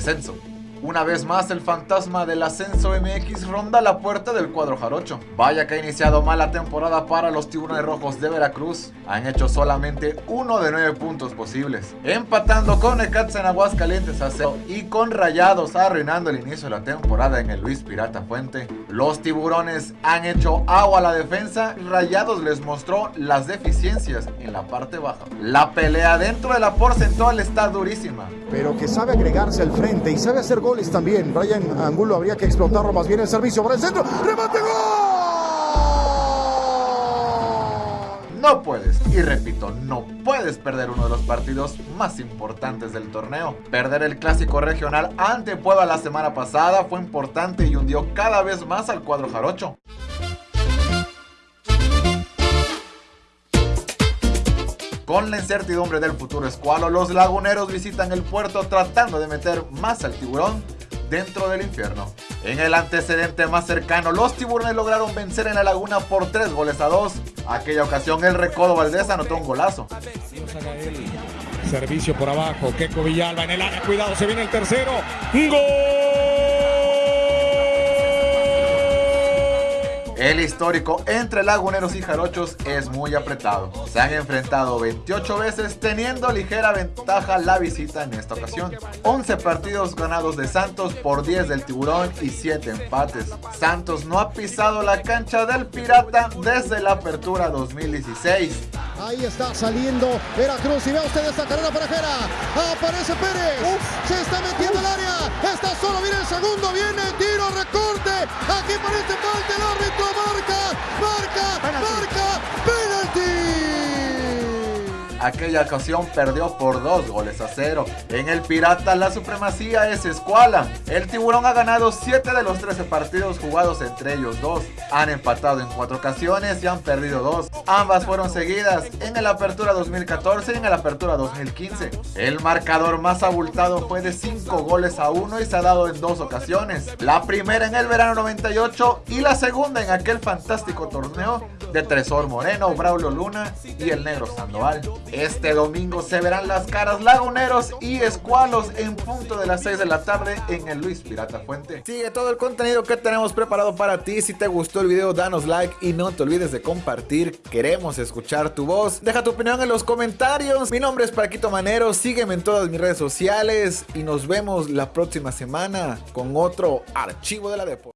三种 Una vez más el fantasma del ascenso MX ronda la puerta del cuadro jarocho. Vaya que ha iniciado mal la temporada para los tiburones rojos de Veracruz. Han hecho solamente uno de nueve puntos posibles. Empatando con Necaxa en Aguascalientes a cero y con Rayados arruinando el inicio de la temporada en el Luis Pirata Fuente. Los tiburones han hecho agua a la defensa. Rayados les mostró las deficiencias en la parte baja. La pelea dentro de la porcentual está durísima. Pero que sabe agregarse al frente y sabe hacer gol goles también. Brian Angulo habría que explotarlo más bien el servicio para el centro. ¡Remate gol! No puedes, y repito, no puedes perder uno de los partidos más importantes del torneo. Perder el clásico regional ante Puebla la semana pasada fue importante y hundió cada vez más al cuadro jarocho. Con la incertidumbre del futuro escualo, los laguneros visitan el puerto tratando de meter más al tiburón dentro del infierno. En el antecedente más cercano, los tiburones lograron vencer en la laguna por 3 goles a 2. Aquella ocasión el Recodo Valdés anotó un golazo. Servicio por abajo, Keco Villalba en el área, cuidado, se viene el tercero. ¡Gol! El histórico entre laguneros y jarochos es muy apretado. Se han enfrentado 28 veces teniendo ligera ventaja la visita en esta ocasión. 11 partidos ganados de Santos por 10 del Tiburón y 7 empates. Santos no ha pisado la cancha del Pirata desde la apertura 2016. Ahí está saliendo Veracruz y vea usted esta carrera para Jera. Aparece Pérez. Se está metiendo el área. Está solo. Viene el segundo. Viene tiro, recorte. Aquí parece falta el árbitro. Marca, aquella ocasión perdió por dos goles a cero. En el Pirata la supremacía es escuala. El Tiburón ha ganado 7 de los 13 partidos jugados entre ellos dos. Han empatado en 4 ocasiones y han perdido 2. Ambas fueron seguidas en el Apertura 2014 y en el Apertura 2015. El marcador más abultado fue de 5 goles a 1 y se ha dado en dos ocasiones. La primera en el verano 98 y la segunda en aquel fantástico torneo de Tresor Moreno, Braulio Luna y el Negro Sandoval. Este domingo se verán las caras laguneros y escualos en punto de las 6 de la tarde en el Luis Pirata Fuente. Sigue todo el contenido que tenemos preparado para ti. Si te gustó el video, danos like y no te olvides de compartir. Queremos escuchar tu voz. Deja tu opinión en los comentarios. Mi nombre es Paquito Manero. Sígueme en todas mis redes sociales y nos vemos la próxima semana con otro archivo de la Depo.